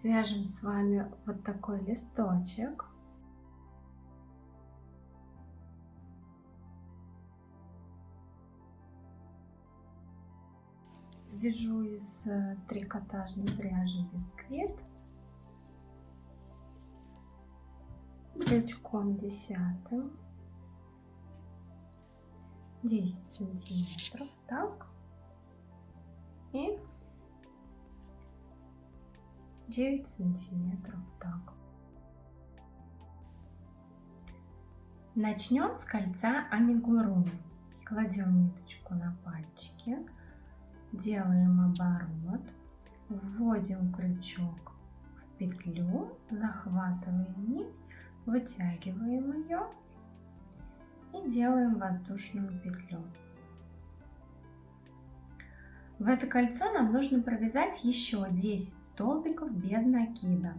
свяжем с вами вот такой листочек. Вяжу из э, трикотажной пряжи бисквит. Крючком десятым. 10 сантиметров. Так. И 9 сантиметров так. Начнем с кольца амигуруми. Кладем ниточку на пальчики, делаем оборот, вводим крючок в петлю, захватываем нить, вытягиваем ее и делаем воздушную петлю. В это кольцо нам нужно провязать еще 10 столбиков без накида.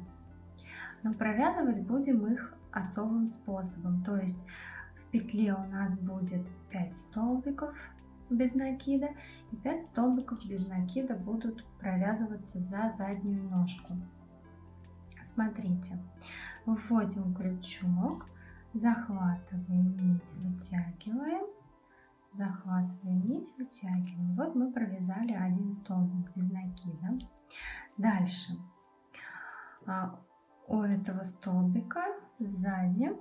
Но провязывать будем их особым способом. То есть в петле у нас будет 5 столбиков без накида и 5 столбиков без накида будут провязываться за заднюю ножку. Смотрите, вводим крючок, захватываем нить, вытягиваем захватываем нить, вытягиваем. Вот мы провязали один столбик без накида. Дальше а, у этого столбика сзади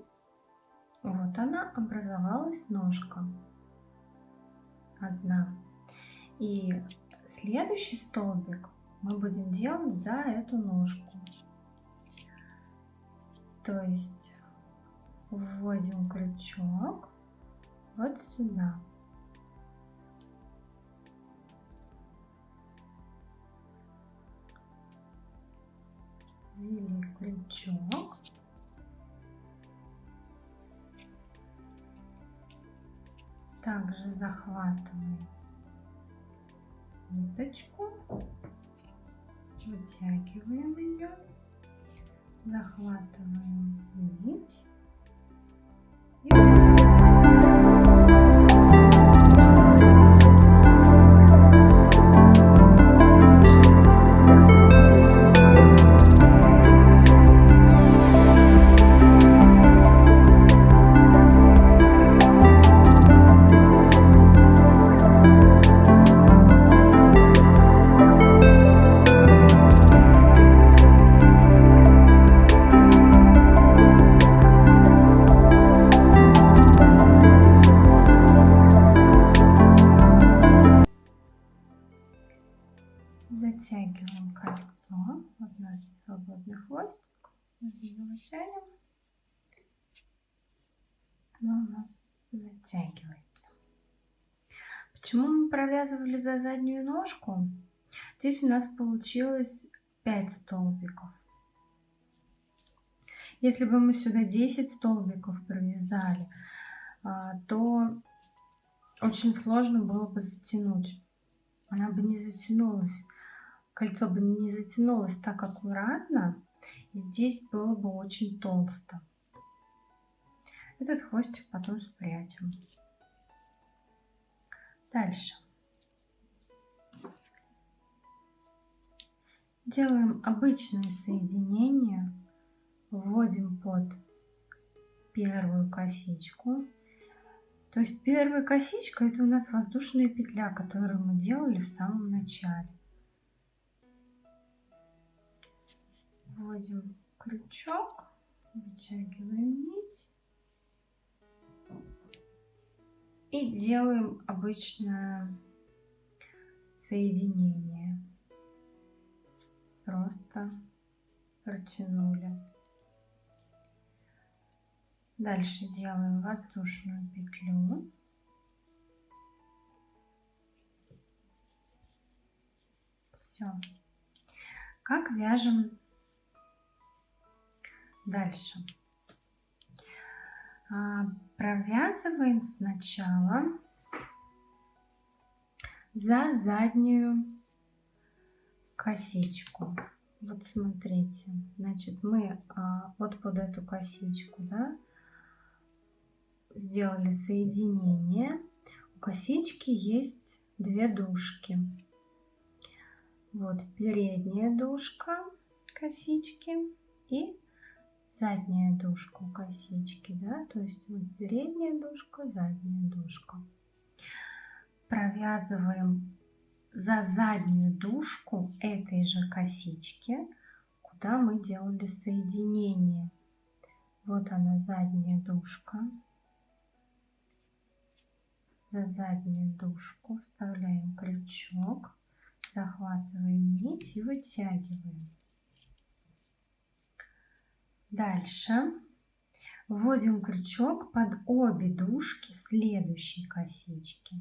вот она образовалась ножка одна. И следующий столбик мы будем делать за эту ножку. То есть вводим крючок вот сюда. Ввели крючок. Также захватываем ниточку, вытягиваем ее, захватываем нить затягивается. Почему мы провязывали за заднюю ножку? Здесь у нас получилось 5 столбиков. Если бы мы сюда 10 столбиков провязали, а, то очень сложно было бы затянуть. Она бы не затянулась кольцо бы не затянулось так аккуратно, и здесь было бы очень толсто. Этот хвостик потом спрячем. Дальше. Делаем обычное соединение, вводим под первую косичку. То есть первая косичка это у нас воздушная петля, которую мы делали в самом начале. вводим крючок, вытягиваем нить и делаем обычное соединение. Просто протянули. Дальше делаем воздушную петлю. Все. Как вяжем Дальше. А, провязываем сначала за заднюю косичку. Вот смотрите, значит, мы а, вот под эту косичку, да, сделали соединение. У косички есть две дужки. Вот передняя дужка косички и задняя дужка косички, да, то есть вот передняя дужка, задняя дужка. Провязываем за заднюю дужку этой же косички, куда мы делали соединение. Вот она задняя дужка. За заднюю дужку вставляем крючок, захватываем нить и вытягиваем. Дальше вводим крючок под обе дужки следующей косички.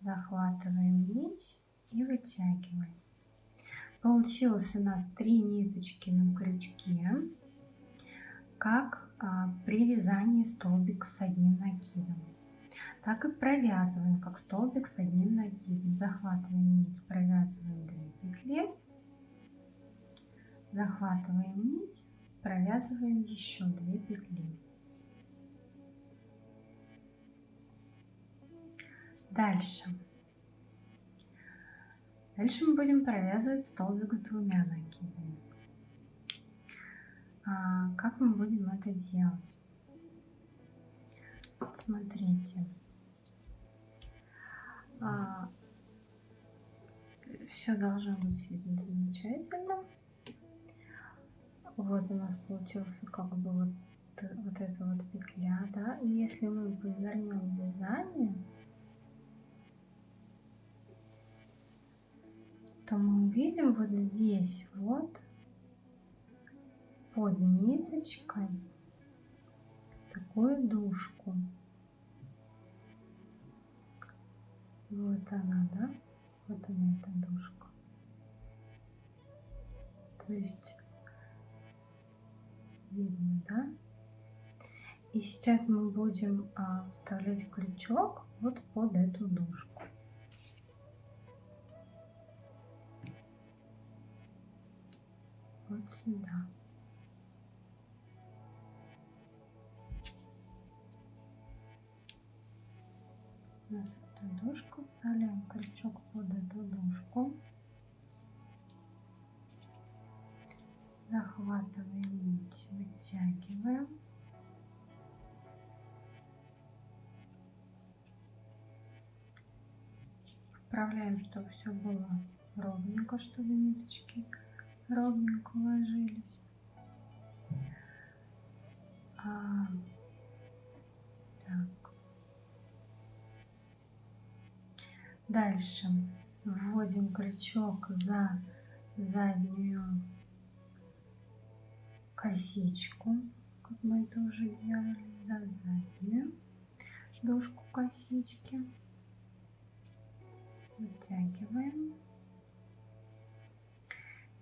Захватываем нить и вытягиваем. Получилось у нас три ниточки на крючке, как а, при вязании столбика с одним накидом так и провязываем, как столбик с одним накидом. Захватываем нить, провязываем 2 петли, захватываем нить, провязываем еще 2 петли. Дальше. Дальше мы будем провязывать столбик с двумя накидами. А, как мы будем это делать? Смотрите а, все должно быть видно замечательно. Вот у нас получился как бы вот, вот эта вот петля, да. И если мы повернем вязание, то мы увидим вот здесь вот под ниточкой такую дужку. Вот она, да? Вот она, эта дужка. То есть, видно, да? И сейчас мы будем а, вставлять крючок вот под эту дужку. Вот сюда. Нас эту дужку, вставляем крючок под эту дужку, захватываем нить, вытягиваем. Вправляем, чтобы все было ровненько, чтобы ниточки ровненько ложились. А, так. Дальше вводим крючок за заднюю косичку, как мы это уже делали, за заднюю дужку косички. Вытягиваем.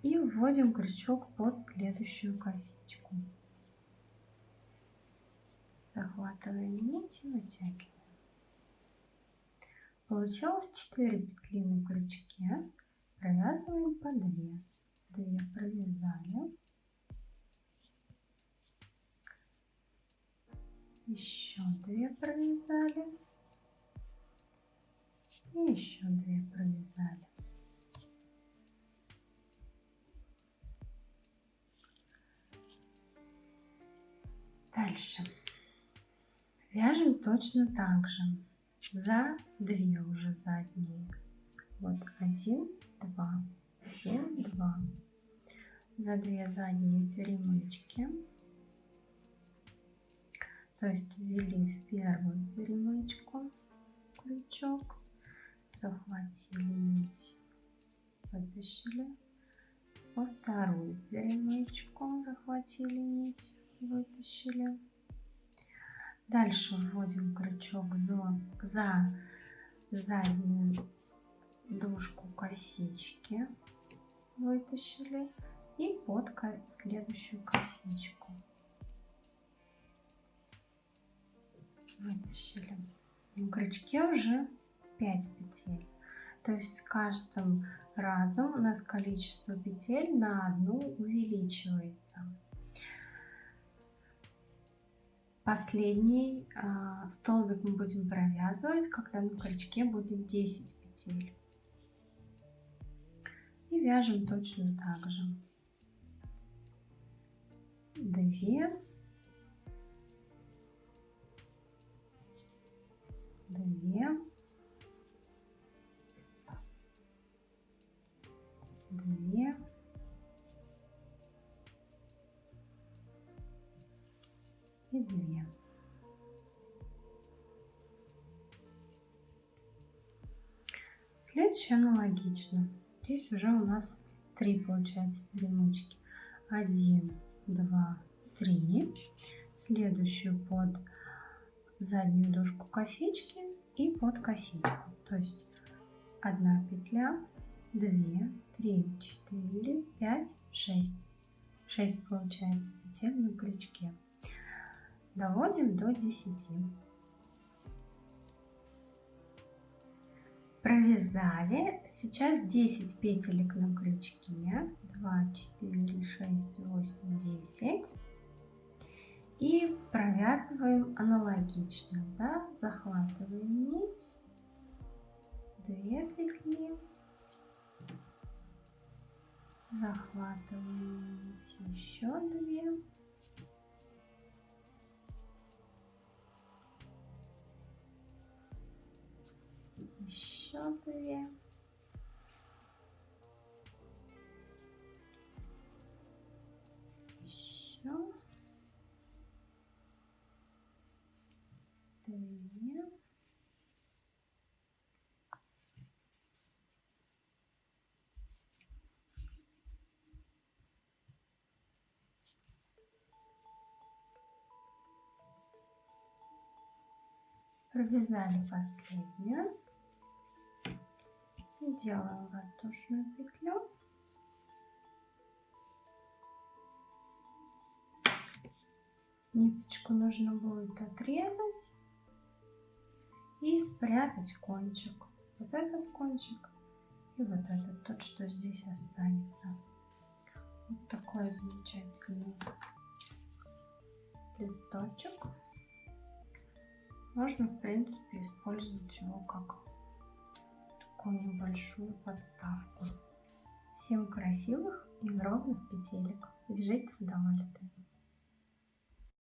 И вводим крючок под следующую косичку. Захватываем нить и вытягиваем. Получилось 4 петли на крючке. Провязываем по 2. 2 провязали. Еще 2 провязали. И еще 2 провязали. Дальше. Вяжем точно так же за две уже задние. Вот один, два, один, два. За две задние перемычки. То есть ввели в первую перемычку крючок, захватили нить, вытащили. Во вторую перемычку захватили нить, вытащили Дальше вводим крючок за, за заднюю дужку косички, вытащили, и под следующую косичку. Вытащили. На крючке уже 5 петель. То есть с каждым разом у нас количество петель на одну увеличивается последний э, столбик мы будем провязывать, когда на крючке будет 10 петель. И вяжем точно так же. 2, 2, 2, две. Следующее аналогично. Здесь уже у нас три получается перемычки. Один, два, три. Следующую под заднюю дужку косички и под косичку. То есть одна петля, две, три, четыре, пять, шесть. Шесть получается петель на крючке. Доводим до 10. Провязали. Сейчас 10 петелек на крючке. 2, 4, 6, 8, 10. И провязываем аналогично. Да? Захватываем нить. 2 петли. Захватываем нить. Еще 2. Еще две. Еще две. Провязали последнюю делаем воздушную петлю. Ниточку нужно будет отрезать и спрятать кончик. Вот этот кончик и вот этот тот что здесь останется. Вот такой замечательный листочек. Можно в принципе использовать его как такую небольшую подставку. Всем красивых и ровных петелек. Вяжите с удовольствием.